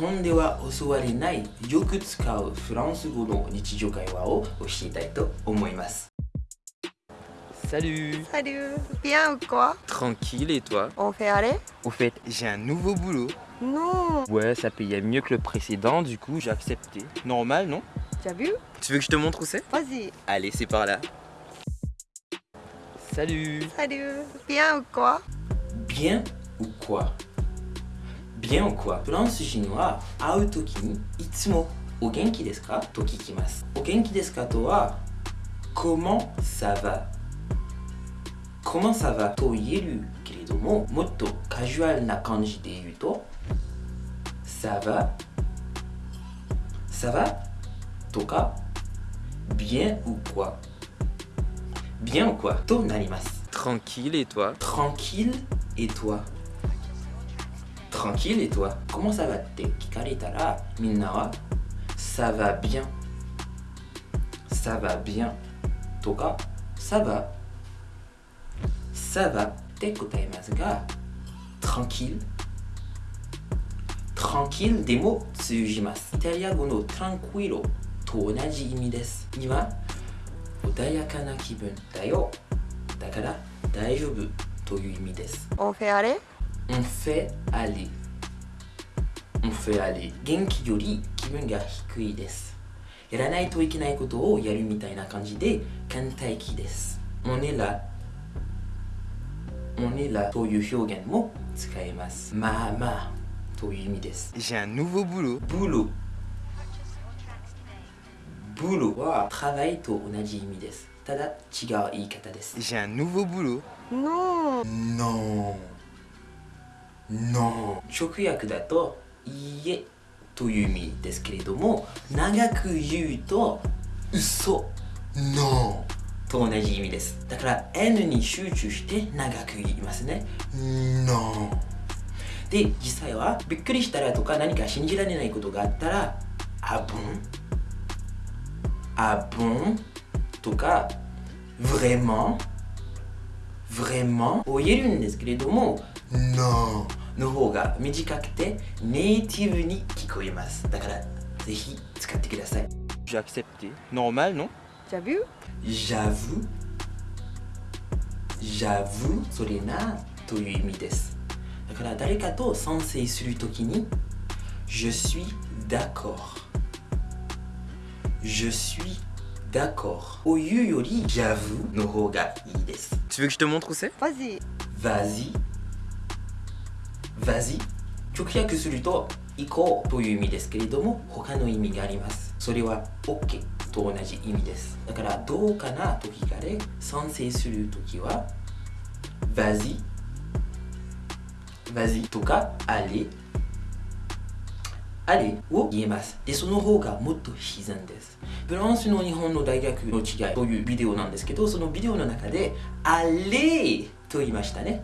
本では教われないよく使うフランス語の日常会話を教えたいと思います Salut Salut Bien ou quoi Tranquille et toi On fait aller Au fait, j'ai un nouveau boulot. Non Ouais, ça payait mieux que le précédent, du coup j'ai accepté. Normal, non Tu as vu Tu veux que je te montre où c'est Vas-y Allez, c'est par là. Salut Salut Bien ou quoi Bien ou quoi Bien ou quoi フランス人は会うときにいつもお元気ですかと聞きます。お元気ですかとは Comment ça va Comment ça va と言えるけれどももっとカジュアルな感じで言うと Ça va Ça va とか Bien ou quoi Bien ou quoi となります。Tranquille et toi Tranquille et toi tranquille et toi Comment ça va te Ça va bien. Ça va bien. Toka, ça va. Ça va te ga Tranquille. Tranquille, des mots tsujimasu. Italiago no tranquillo to onaji imi desu. Kibun da. Dakara, daijoubu. On fait aller? On fait aller. それあり元気より気分が低いですやらないといけないことをやるみたいな感じで倦怠期ですモネラモネラという表現も使えますまあまあという意味ですじゃあ、ヌーブブルブルブルは、トラと同じ意味です。ただ、違う言い方です。じゃあ、ヌーブブルノー。ノー。ノー。直訳だと、いいえ」という意味ですけれども長く言うと「嘘」「No」と同じ意味です。だから N に集中して長く言いますね「No」で実際はびっくりしたらとか何か信じられないことがあったら「あぶん」「あぶん」とか「Vraiment」vraiment を言えるんですけれども No の方が短くてネイティブに聞こえますだからぜひ使ってください J'ai accepté. Normal, non Tu as vu J'avoue J'avoue それなという意味ですだから誰かと賛成するときに Je suis d'accord Je suis d'accord を言うより J'avoue の方がいいです Tu veux que je te montre où c'est Vas-y Vas-y Vas-y. 直訳すると行こうという意味ですけれども他の意味があります。それは OK と同じ意味です。だからどうかなと聞かれ賛成するときは Vas-y. Vas-y とか Allez. あれを言えます。でその方がもっと自然です。フランスの日本の大学の違いというビデオなんですけどそのビデオの中で「あれ」と言いましたね。